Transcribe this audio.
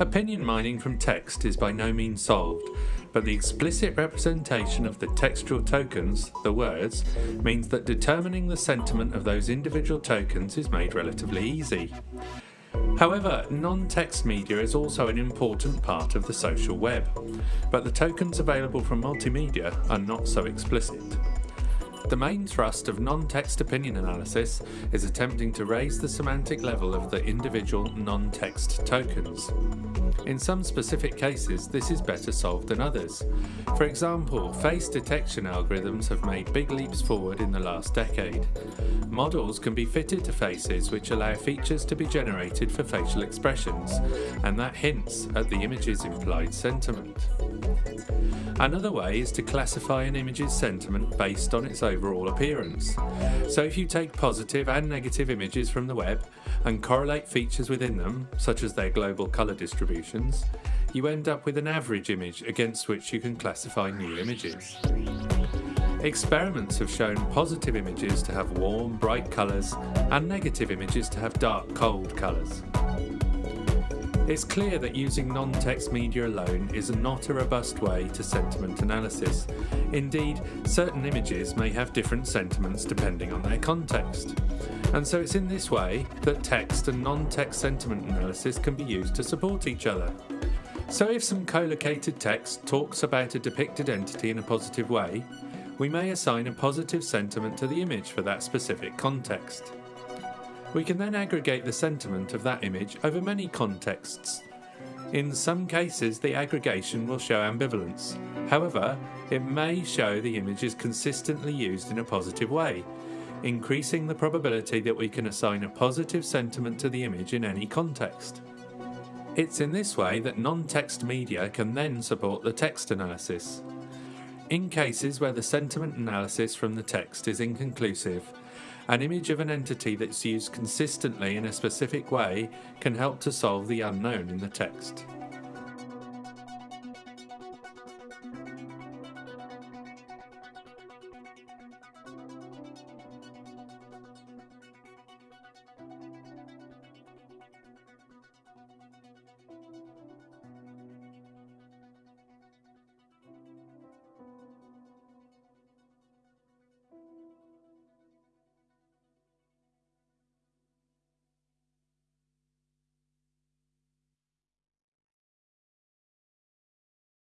Opinion mining from text is by no means solved, but the explicit representation of the textual tokens, the words, means that determining the sentiment of those individual tokens is made relatively easy. However, non-text media is also an important part of the social web, but the tokens available from multimedia are not so explicit. The main thrust of non-text opinion analysis is attempting to raise the semantic level of the individual non-text tokens. In some specific cases, this is better solved than others. For example, face detection algorithms have made big leaps forward in the last decade. Models can be fitted to faces which allow features to be generated for facial expressions, and that hints at the image's implied sentiment. Another way is to classify an image's sentiment based on its overall appearance. So if you take positive and negative images from the web and correlate features within them, such as their global colour distributions, you end up with an average image against which you can classify new images. Experiments have shown positive images to have warm, bright colours and negative images to have dark, cold colours. It's clear that using non-text media alone is not a robust way to sentiment analysis. Indeed, certain images may have different sentiments depending on their context. And so it's in this way that text and non-text sentiment analysis can be used to support each other. So if some collocated text talks about a depicted entity in a positive way, we may assign a positive sentiment to the image for that specific context. We can then aggregate the sentiment of that image over many contexts. In some cases, the aggregation will show ambivalence. However, it may show the image is consistently used in a positive way, increasing the probability that we can assign a positive sentiment to the image in any context. It's in this way that non-text media can then support the text analysis. In cases where the sentiment analysis from the text is inconclusive, an image of an entity that's used consistently in a specific way can help to solve the unknown in the text.